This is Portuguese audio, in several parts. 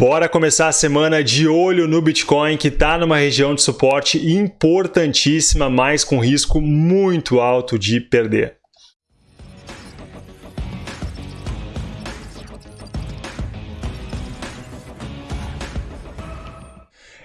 Bora começar a semana de olho no Bitcoin que está numa região de suporte importantíssima, mas com risco muito alto de perder.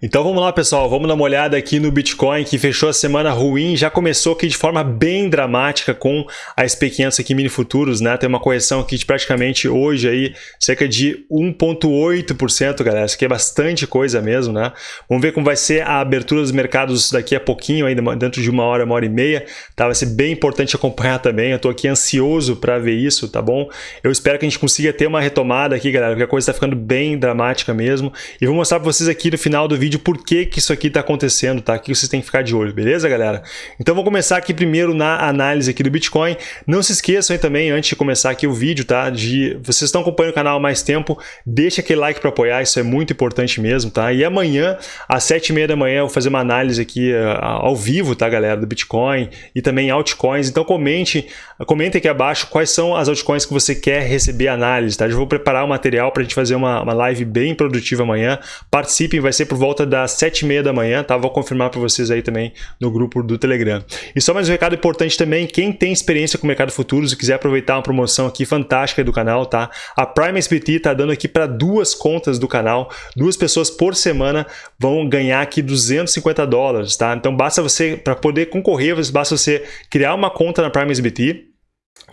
Então vamos lá, pessoal, vamos dar uma olhada aqui no Bitcoin que fechou a semana ruim, já começou aqui de forma bem dramática com a SP500 aqui mini futuros, né? Tem uma correção aqui de praticamente hoje aí cerca de 1.8%, galera. Isso aqui é bastante coisa mesmo, né? Vamos ver como vai ser a abertura dos mercados daqui a pouquinho, ainda dentro de uma hora, uma hora e meia, tá? Vai ser bem importante acompanhar também. Eu tô aqui ansioso para ver isso, tá bom? Eu espero que a gente consiga ter uma retomada aqui, galera, porque a coisa está ficando bem dramática mesmo. E vou mostrar para vocês aqui no final do vídeo vídeo por que, que isso aqui está acontecendo, tá? Que vocês têm que ficar de olho, beleza, galera? Então vou começar aqui primeiro na análise aqui do Bitcoin. Não se esqueçam aí também, antes de começar aqui o vídeo, tá? De vocês estão acompanhando o canal há mais tempo, deixa aquele like para apoiar, isso é muito importante mesmo, tá? E amanhã, às sete e meia da manhã, eu vou fazer uma análise aqui uh, ao vivo, tá, galera, do Bitcoin e também altcoins. Então comente, comente aqui abaixo quais são as altcoins que você quer receber análise, tá? Eu vou preparar o um material para a gente fazer uma, uma live bem produtiva amanhã. Participem, vai ser por volta volta das 7h30 da manhã, tá? Vou confirmar para vocês aí também no grupo do Telegram. E só mais um recado importante também, quem tem experiência com o mercado futuros e quiser aproveitar uma promoção aqui fantástica do canal, tá? A Prime SBT tá dando aqui para duas contas do canal, duas pessoas por semana vão ganhar aqui 250 dólares, tá? Então basta você, para poder concorrer, basta você criar uma conta na Prime SBT,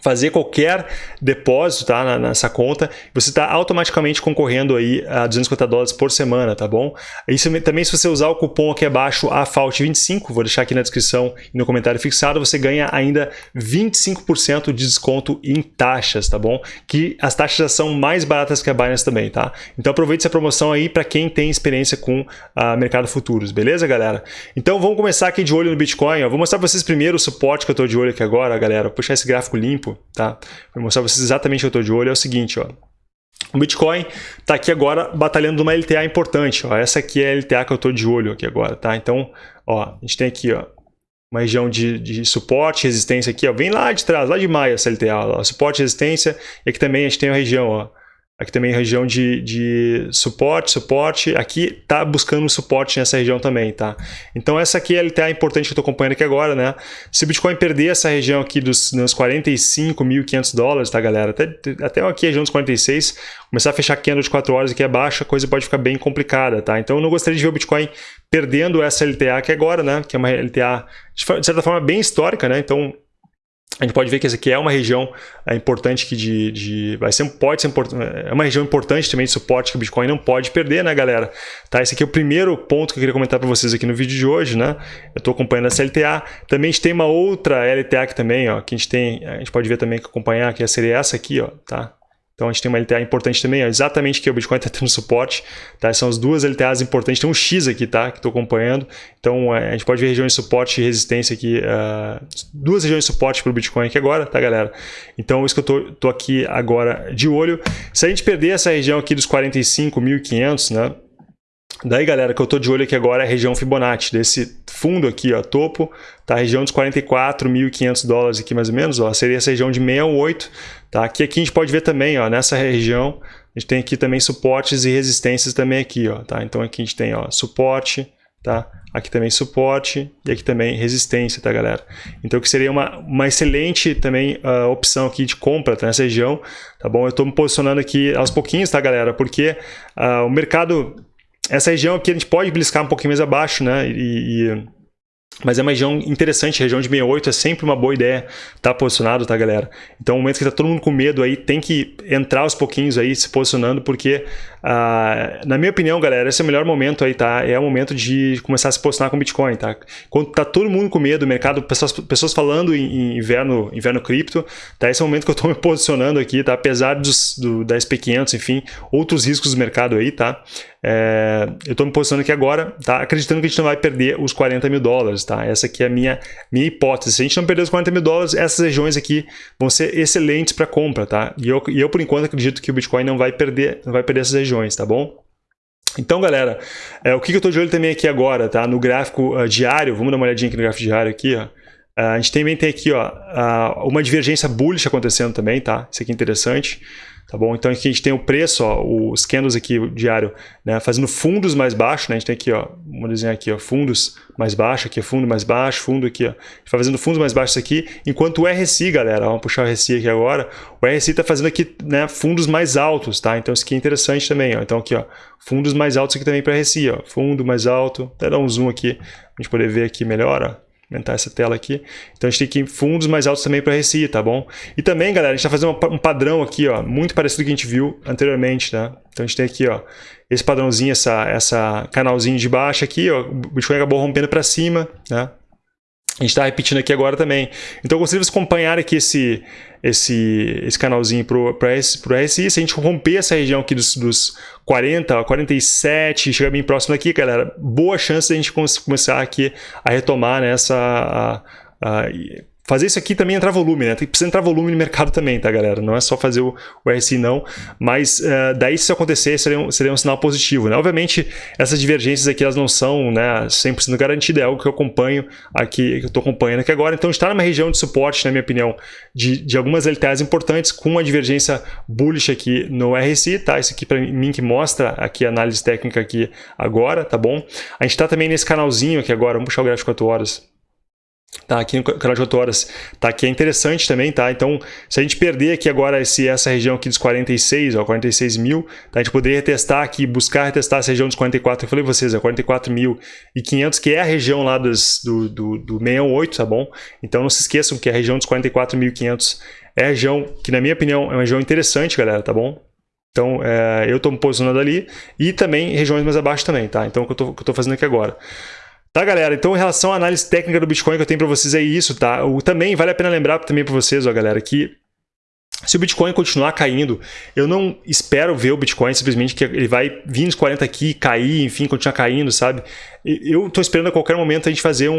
fazer qualquer depósito tá, nessa conta, você está automaticamente concorrendo aí a 250 dólares por semana, tá bom? Isso também se você usar o cupom aqui abaixo, AFAUT25, vou deixar aqui na descrição e no comentário fixado, você ganha ainda 25% de desconto em taxas, tá bom? Que as taxas são mais baratas que a Binance também, tá? Então aproveite essa promoção aí para quem tem experiência com uh, mercado futuros, beleza, galera? Então vamos começar aqui de olho no Bitcoin, ó. Vou mostrar para vocês primeiro o suporte que eu estou de olho aqui agora, galera. Vou puxar esse gráfico limpo tá? Vou mostrar para vocês exatamente o que eu estou de olho, é o seguinte, ó. O Bitcoin está aqui agora batalhando uma LTA importante, ó. Essa aqui é a LTA que eu estou de olho aqui agora, tá? Então, ó, a gente tem aqui, ó, uma região de, de suporte, resistência aqui, ó, vem lá de trás, lá de maio essa LTA, ó, suporte, resistência, e aqui também a gente tem a região, ó, Aqui também região de, de suporte, suporte. Aqui está buscando suporte nessa região também, tá? Então essa aqui é a LTA importante que eu estou acompanhando aqui agora, né? Se o Bitcoin perder essa região aqui dos, dos 45.500 dólares, tá, galera? Até, até aqui a região dos 46, começar a fechar candle de 4 horas aqui abaixo, a coisa pode ficar bem complicada, tá? Então eu não gostaria de ver o Bitcoin perdendo essa LTA aqui agora, né? Que é uma LTA, de certa forma, bem histórica, né? Então a gente pode ver que essa aqui é uma região é, importante que de, de vai ser pode ser é uma região importante também de suporte que o Bitcoin não pode perder, né, galera? Tá, esse aqui é o primeiro ponto que eu queria comentar para vocês aqui no vídeo de hoje, né? Eu estou acompanhando essa LTA. Também a gente tem uma outra LTA aqui também, ó, que a gente tem, a gente pode ver também que acompanhar que seria essa aqui, ó, tá? Então a gente tem uma LTA importante também, ó, exatamente que o Bitcoin está tendo suporte, tá? São as duas LTAs importantes, tem um X aqui, tá? Que estou acompanhando. Então é, a gente pode ver regiões de suporte e resistência aqui, uh, duas regiões de suporte para o Bitcoin aqui agora, tá, galera? Então isso que eu tô, tô aqui agora de olho. Se a gente perder essa região aqui dos 45.500, né? Daí, galera, que eu estou de olho aqui agora é a região Fibonacci, desse fundo aqui, ó, topo, tá? A região dos 44.500 dólares aqui mais ou menos, ó, seria essa região de 68, tá? Aqui, aqui a gente pode ver também, ó, nessa região, a gente tem aqui também suportes e resistências também aqui, ó, tá? Então aqui a gente tem, ó, suporte, tá? Aqui também suporte e aqui também resistência, tá, galera? Então que seria uma, uma excelente também uh, opção aqui de compra tá, nessa região, tá bom? Eu estou me posicionando aqui aos pouquinhos, tá, galera? Porque uh, o mercado essa região aqui a gente pode beliscar um pouquinho mais abaixo, né? E, e, mas é uma região interessante, região de 68 é sempre uma boa ideia estar tá posicionado, tá, galera? Então, no momento que está todo mundo com medo aí, tem que entrar aos pouquinhos aí, se posicionando, porque ah, na minha opinião, galera, esse é o melhor momento aí, tá? É o momento de começar a se posicionar com Bitcoin, tá? Quando tá todo mundo com medo, mercado, pessoas, pessoas falando em, em inverno, inverno cripto, tá? Esse é o momento que eu tô me posicionando aqui, tá? Apesar dos, do, da SP500, enfim, outros riscos do mercado aí, tá? É, eu estou me posicionando aqui agora, tá? acreditando que a gente não vai perder os 40 mil dólares. Tá? Essa aqui é a minha, minha hipótese. Se a gente não perder os 40 mil dólares, essas regiões aqui vão ser excelentes para compra. Tá? E, eu, e eu, por enquanto, acredito que o Bitcoin não vai perder, não vai perder essas regiões regiões, tá bom? Então, galera, é, o que, eu estou de olho também aqui agora, tá? No gráfico uh, diário, vamos dar uma olhadinha aqui no gráfico diário aqui, ó. Uh, a gente também tem aqui, ó, uh, uma divergência bullish acontecendo também, tá? Isso aqui é interessante. Tá bom? Então aqui a gente tem o preço, ó, os candles aqui diário, né, fazendo fundos mais baixos, né? A gente tem aqui, ó, vamos desenhar aqui, ó, fundos mais baixo, aqui fundo mais baixo, fundo aqui, ó. A gente vai fazendo fundos mais baixos aqui, enquanto o RSI, galera, vamos puxar o RSI aqui agora, o RSI está fazendo aqui, né, fundos mais altos, tá? Então isso aqui é interessante também, ó. Então aqui, ó, fundos mais altos aqui também para RSI, ó, fundo mais alto, até dar um zoom aqui, pra gente poder ver aqui melhor, ó aumentar essa tela aqui. Então a gente tem aqui fundos mais altos também para RSI, tá bom? E também, galera, a gente está fazendo um padrão aqui, ó, muito parecido com o que a gente viu anteriormente, tá? Então a gente tem aqui, ó, esse padrãozinho, essa, essa canalzinho de baixo aqui, ó, o Bitcoin acabou rompendo para cima, né? A gente está repetindo aqui agora também. Então eu gostaria de vocês acompanharem aqui esse, esse, esse canalzinho para o RSI. Se a gente romper essa região aqui dos, dos 40, 47, chegar bem próximo aqui, galera, boa chance de a gente começar aqui a retomar nessa... Né, a, a, fazer isso aqui também entrar volume, né? Tem, precisa entrar volume no mercado também, tá, galera? Não é só fazer o, o RSI, não. Mas uh, daí, se isso acontecer, seria um, seria um sinal positivo, né? Obviamente, essas divergências aqui, elas não são né, 100% garantidas, é algo que eu acompanho aqui, que eu estou acompanhando aqui agora. Então, está numa região de suporte, na minha opinião, de, de algumas LTAs importantes, com uma divergência bullish aqui no RSI, tá? Isso aqui para mim que mostra aqui a análise técnica aqui agora, tá bom? A gente está também nesse canalzinho aqui agora, vamos puxar o gráfico 4 horas Tá, aqui no canal de 8 horas, tá, aqui é interessante também, tá, então se a gente perder aqui agora esse, essa região aqui dos 46, ó, 46 mil, tá, a gente poderia testar aqui, buscar testar essa região dos 44, eu falei pra vocês, é 44.500, que é a região lá dos, do, do, do 618, tá bom? Então não se esqueçam que a região dos 44.500 é a região que, na minha opinião, é uma região interessante, galera, tá bom? Então, é, eu estou me posicionando ali e também regiões mais abaixo também, tá? Então, o que eu estou fazendo aqui agora. Tá, galera? Então, em relação à análise técnica do Bitcoin que eu tenho para vocês é isso, tá? O, também vale a pena lembrar também para vocês, ó, galera, que se o Bitcoin continuar caindo, eu não espero ver o Bitcoin simplesmente que ele vai vir nos 40 aqui, cair, enfim, continuar caindo, sabe? Eu estou esperando a qualquer momento a gente fazer um,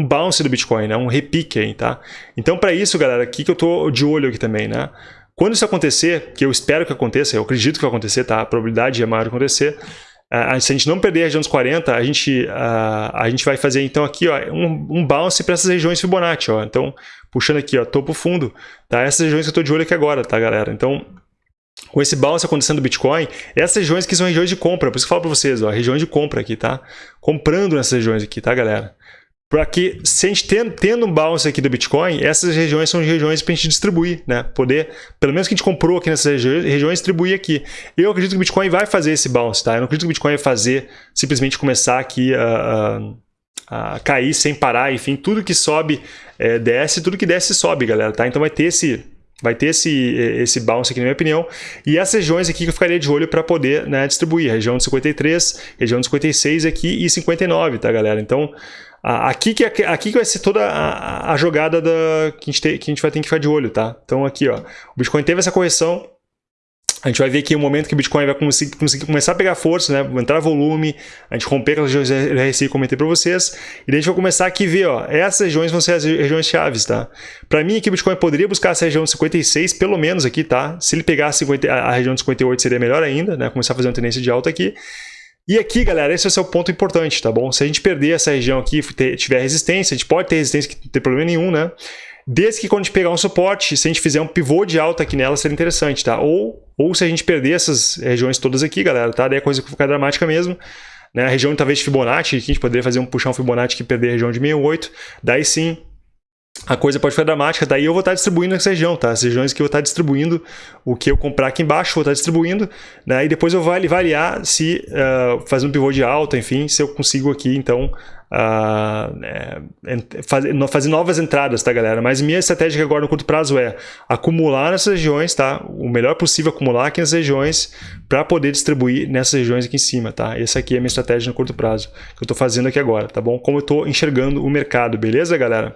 um, bounce do Bitcoin, né? um repique aí, tá? Então, para isso, galera, aqui que eu estou de olho aqui também, né? Quando isso acontecer, que eu espero que aconteça, eu acredito que vai acontecer, tá? A probabilidade é maior de acontecer, Uh, se a gente não perder a região dos 40, a gente, uh, a gente vai fazer então aqui ó, um, um bounce para essas regiões Fibonacci. Ó. Então, puxando aqui, ó, topo fundo, tá? essas regiões que eu estou de olho aqui agora, tá, galera? Então, com esse bounce acontecendo no Bitcoin, essas regiões que são regiões de compra, por isso que eu falo para vocês, ó, regiões de compra aqui, tá? Comprando nessas regiões aqui, tá, galera? Para que, se a gente tendo, tendo um bounce aqui do Bitcoin, essas regiões são regiões para a gente distribuir, né? Poder, pelo menos que a gente comprou aqui nessas regiões, distribuir aqui. Eu acredito que o Bitcoin vai fazer esse bounce, tá? Eu não acredito que o Bitcoin vai fazer, simplesmente começar aqui a, a, a cair sem parar, enfim, tudo que sobe é, desce, tudo que desce sobe, galera, tá? Então vai ter esse vai ter esse, esse bounce aqui, na minha opinião. E essas regiões aqui que eu ficaria de olho para poder né, distribuir. Região de 53, região de 56 aqui e 59, tá, galera? Então, Aqui que, é aqui que vai ser toda a, a jogada da, que, a gente tem, que a gente vai ter que ficar de olho, tá? Então aqui, ó, o Bitcoin teve essa correção, a gente vai ver aqui o momento que o Bitcoin vai conseguir, conseguir, começar a pegar força, né? entrar volume, a gente romper aquelas regiões RSI que eu comentei para vocês, e daí a gente vai começar aqui a ver, ó, essas regiões vão ser as regiões chaves, tá? Para mim aqui o Bitcoin poderia buscar essa região de 56, pelo menos aqui, tá? Se ele pegar 50, a região de 58 seria melhor ainda, né? Começar a fazer uma tendência de alta aqui. E aqui, galera, esse é o ponto importante, tá bom? Se a gente perder essa região aqui, tiver resistência, a gente pode ter resistência que não tem problema nenhum, né? Desde que quando a gente pegar um suporte, se a gente fizer um pivô de alta aqui nela, seria interessante, tá? Ou, ou se a gente perder essas regiões todas aqui, galera, tá? Daí a coisa fica dramática mesmo. Né? A região talvez de Fibonacci, que a gente poderia fazer um um Fibonacci que perder a região de 68, daí sim a coisa pode ficar dramática, daí eu vou estar distribuindo essa região, tá? As regiões que eu vou estar distribuindo, o que eu comprar aqui embaixo, vou estar distribuindo, né? E depois eu vou variar se, uh, fazendo um pivô de alta, enfim, se eu consigo aqui, então, uh, é, fazer, fazer novas entradas, tá, galera? Mas minha estratégia agora no curto prazo é acumular nessas regiões, tá? O melhor possível acumular aqui nas regiões para poder distribuir nessas regiões aqui em cima, tá? Essa aqui é a minha estratégia no curto prazo, que eu estou fazendo aqui agora, tá bom? Como eu estou enxergando o mercado, beleza, galera?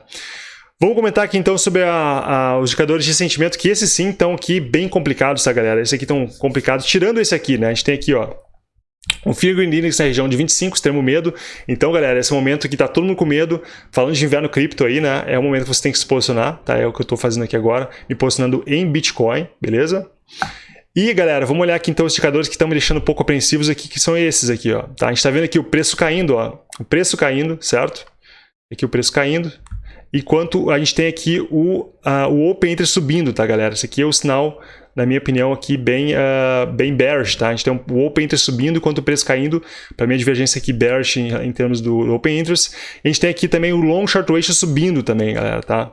Vamos comentar aqui então sobre a, a, os indicadores de sentimento, que esses sim estão aqui bem complicados, tá galera? Esses aqui estão complicados, tirando esse aqui, né? A gente tem aqui, ó, o Fear Green Index na região de 25, extremo medo. Então, galera, esse momento que tá todo mundo com medo, falando de inverno cripto aí, né? É o momento que você tem que se posicionar, tá? É o que eu tô fazendo aqui agora, me posicionando em Bitcoin, beleza? E, galera, vamos olhar aqui então os indicadores que estão me deixando um pouco apreensivos aqui, que são esses aqui, ó. Tá? A gente tá vendo aqui o preço caindo, ó. O preço caindo, certo? Aqui o preço caindo. Enquanto a gente tem aqui o, uh, o Open Interest subindo, tá, galera? Esse aqui é o sinal, na minha opinião, aqui bem, uh, bem bearish, tá? A gente tem o Open Interest subindo enquanto o preço caindo, para mim a divergência aqui bearish em, em termos do, Open Interest. A gente tem aqui também o Long Short Ratio subindo também, galera, tá?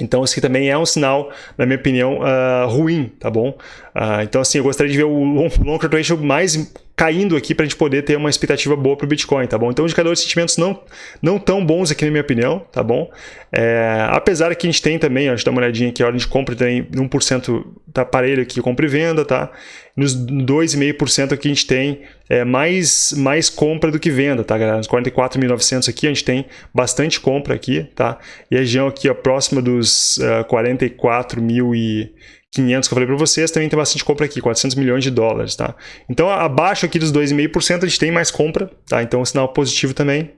Então, esse aqui também é um sinal, na minha opinião, uh, ruim, tá bom? Uh, então, assim, eu gostaria de ver o long, long ratio mais caindo aqui para a gente poder ter uma expectativa boa para o Bitcoin, tá bom? Então, indicadores de sentimentos não, não tão bons aqui, na minha opinião, tá bom? É, apesar que a gente tem também, ó, a gente dá uma olhadinha aqui, a ordem de compra tem 1% tá parelho aqui, compra e venda, tá? Nos 2,5% aqui a gente tem é, mais, mais compra do que venda, tá, galera? Nos 44.900 aqui a gente tem bastante compra aqui, tá? E a região aqui, ó, próxima dos uh, 44 mil e 500 que eu falei para vocês, também tem bastante compra aqui, 400 milhões de dólares, tá? Então, abaixo aqui dos 2,5% a gente tem mais compra, tá? Então, um sinal positivo também.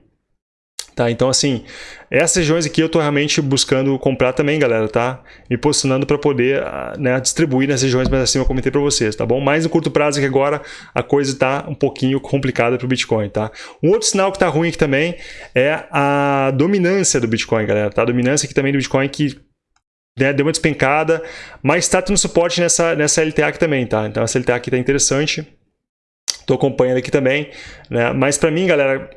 Tá, então assim, essas regiões aqui eu estou realmente buscando comprar também, galera, tá? Me posicionando para poder ah, né, distribuir nas regiões mais acima, eu comentei para vocês, tá bom? Mas no curto prazo aqui agora a coisa está um pouquinho complicada para o Bitcoin, tá? Um outro sinal que está ruim aqui também é a dominância do Bitcoin, galera, tá? A dominância aqui também do Bitcoin que deu uma despencada, mas está tendo suporte nessa, nessa LTA aqui também, tá? Então essa LTA aqui está interessante, estou acompanhando aqui também, né? Mas para mim, galera,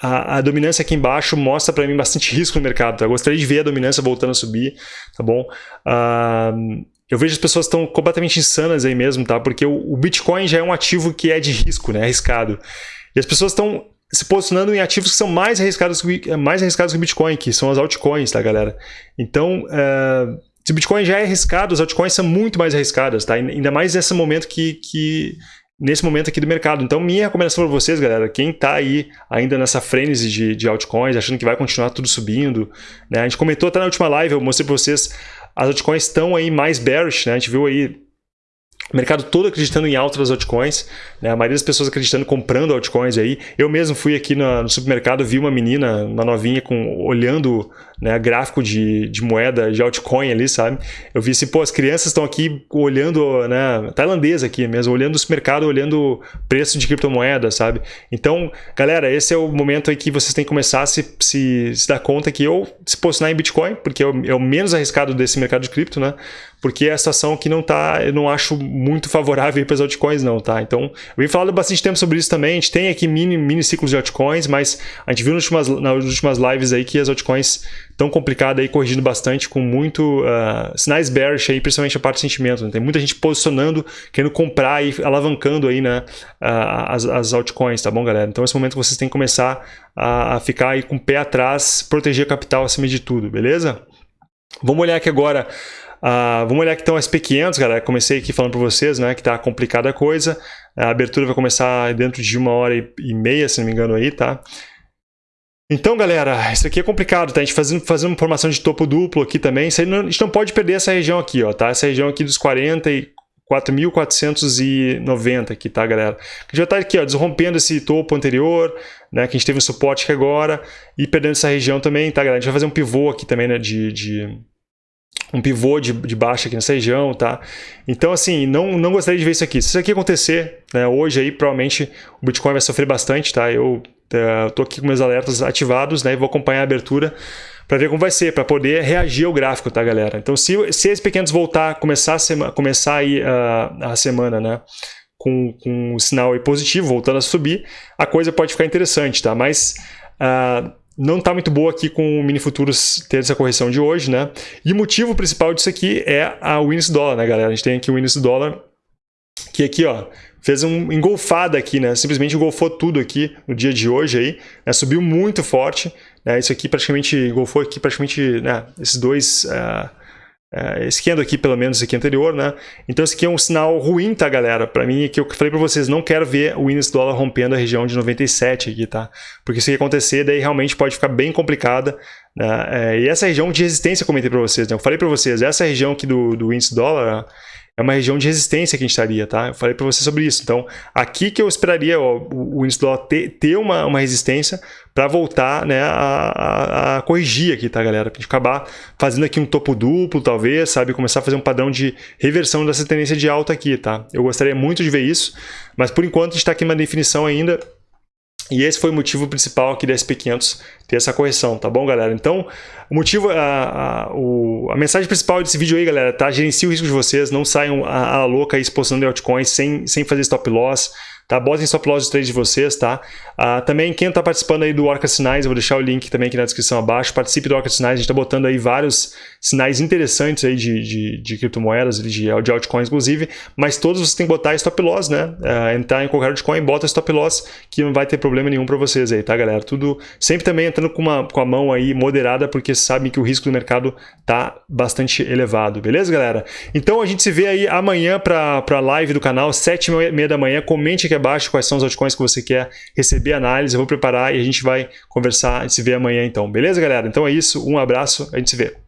a, a, dominância aqui embaixo mostra para mim bastante risco no mercado, tá? Eu gostaria de ver a dominância voltando a subir, tá bom? Uh, eu vejo as pessoas estão completamente insanas aí mesmo, tá? Porque o, o Bitcoin já é um ativo que é de risco, né? Arriscado. E as pessoas estão se posicionando em ativos que são mais arriscados, mais arriscados que o Bitcoin, que são as altcoins, tá, galera? Então, uh, se o Bitcoin já é arriscado, as altcoins são muito mais arriscadas, tá? Ainda mais nesse momento que, que nesse momento aqui do mercado. Então, minha recomendação para vocês, galera, quem está aí ainda nessa frenesi de, de altcoins, achando que vai continuar tudo subindo, né? A gente comentou até na última live, eu mostrei para vocês, as altcoins estão aí mais bearish, né? A gente viu aí mercado todo acreditando em alta das altcoins, né? a maioria das pessoas acreditando, comprando altcoins aí. Eu mesmo fui aqui no, no supermercado, vi uma menina, uma novinha, com, olhando né, gráfico de, de moeda, de altcoin ali, sabe? Eu vi assim, pô, as crianças estão aqui olhando, né, tailandesa aqui mesmo, olhando o mercado, olhando preço de criptomoeda, sabe? Então, galera, esse é o momento aí que vocês têm que começar a se, se, se dar conta que ou se posicionar em Bitcoin, porque é o, é o menos arriscado desse mercado de cripto, né? Porque é a situação que não tá, eu não acho muito favorável para as altcoins não, tá? Então, eu venho falando bastante tempo sobre isso também, a gente tem aqui mini, mini ciclos de altcoins, mas a gente viu nas últimas, nas últimas lives aí que as altcoins tão complicada aí, corrigindo bastante, com muito uh, sinais bearish aí, principalmente a parte de sentimento. Né? Tem muita gente posicionando, querendo comprar e alavancando aí, né, uh, as, as altcoins, tá bom, galera? Então, esse momento vocês têm que começar a, a ficar aí com o pé atrás, proteger capital acima de tudo, beleza? Vamos olhar aqui agora Uh, vamos olhar aqui então SP500, galera. Comecei aqui falando para vocês né, que está complicada a coisa. A abertura vai começar dentro de uma hora e meia, se não me engano aí, tá? Então, galera, isso aqui é complicado, tá? A gente fazendo, fazendo uma formação de topo duplo aqui também. Não, a gente não pode perder essa região aqui, ó, tá? Essa região aqui dos 44.490 aqui, tá, galera? A gente já tá aqui, ó, desrompendo esse topo anterior, né? Que a gente teve um suporte aqui agora e perdendo essa região também, tá, galera? A gente vai fazer um pivô aqui também, né? De, de um pivô de, de baixa aqui nessa região, tá? Então, assim, não, não gostaria de ver isso aqui. Se isso aqui acontecer, né, hoje aí, provavelmente o Bitcoin vai sofrer bastante, tá? Eu Estou aqui com meus alertas ativados né, e vou acompanhar a abertura para ver como vai ser, para poder reagir ao gráfico, tá, galera? Então, se, se esses pequenos voltar, começar a, sema, começar aí, uh, a semana, né, com, com um sinal positivo, voltando a subir, a coisa pode ficar interessante, tá? Mas uh, não está muito boa aqui com o mini futuros ter essa correção de hoje, né? E o motivo principal disso aqui é a Winnis Dollar, né, galera? A gente tem aqui o Winnis Dollar, que aqui, ó, fez um engolfada aqui, né? Simplesmente engolfou tudo aqui no dia de hoje aí, né? Subiu muito forte, né? Isso aqui praticamente engolfou aqui praticamente, né? Esses dois uh, uh, esse aqui, pelo menos esse aqui anterior, né? Então esse aqui é um sinal ruim, tá, galera? Para mim, que eu falei para vocês, não quero ver o índice dólar rompendo a região de 97 aqui, tá? Porque se acontecer, daí realmente pode ficar bem complicada, né? É, e essa região de resistência, eu comentei para vocês, né? Eu falei para vocês, essa região aqui do, do índice dólar, é uma região de resistência que a gente estaria, tá? Eu falei para você sobre isso. Então, aqui que eu esperaria ó, o, índice dólar ter, ter uma, uma resistência para voltar né, a, a, a, corrigir aqui, tá, galera? Para gente acabar fazendo aqui um topo duplo, talvez, sabe? Começar a fazer um padrão de reversão dessa tendência de alta aqui, tá? Eu gostaria muito de ver isso, mas por enquanto a gente está aqui numa definição ainda E esse foi o motivo principal aqui da SP500 ter essa correção, tá bom, galera? Então, o motivo, a, a, o, a mensagem principal desse vídeo aí, galera, tá? Gerencie o risco de vocês, não saiam a, a louca aí exposição altcoins sem, sem fazer stop loss, tá? Botem stop loss de trade de vocês, tá? Ah, também quem está participando aí do Orca Sinais, eu vou deixar o link também aqui na descrição abaixo, participe do Orca Sinais, a gente está botando aí vários sinais interessantes aí de, de, de criptomoedas, de, de altcoins inclusive, mas todos vocês têm que botar stop loss, né? Ah, entrar em qualquer altcoin, bota stop loss, que não vai ter problema nenhum para vocês aí, tá galera? Tudo, sempre também entrando com, uma, com a mão aí moderada, porque sabem que o risco do mercado tá bastante elevado, beleza galera? Então a gente se vê aí amanhã para a live do canal, sete e meia da manhã, comente aqui aqui abaixo quais são os altcoins que você quer receber análise, eu vou preparar e a gente vai conversar e se vê amanhã então. Beleza, galera? Então é isso, um abraço, a gente se vê.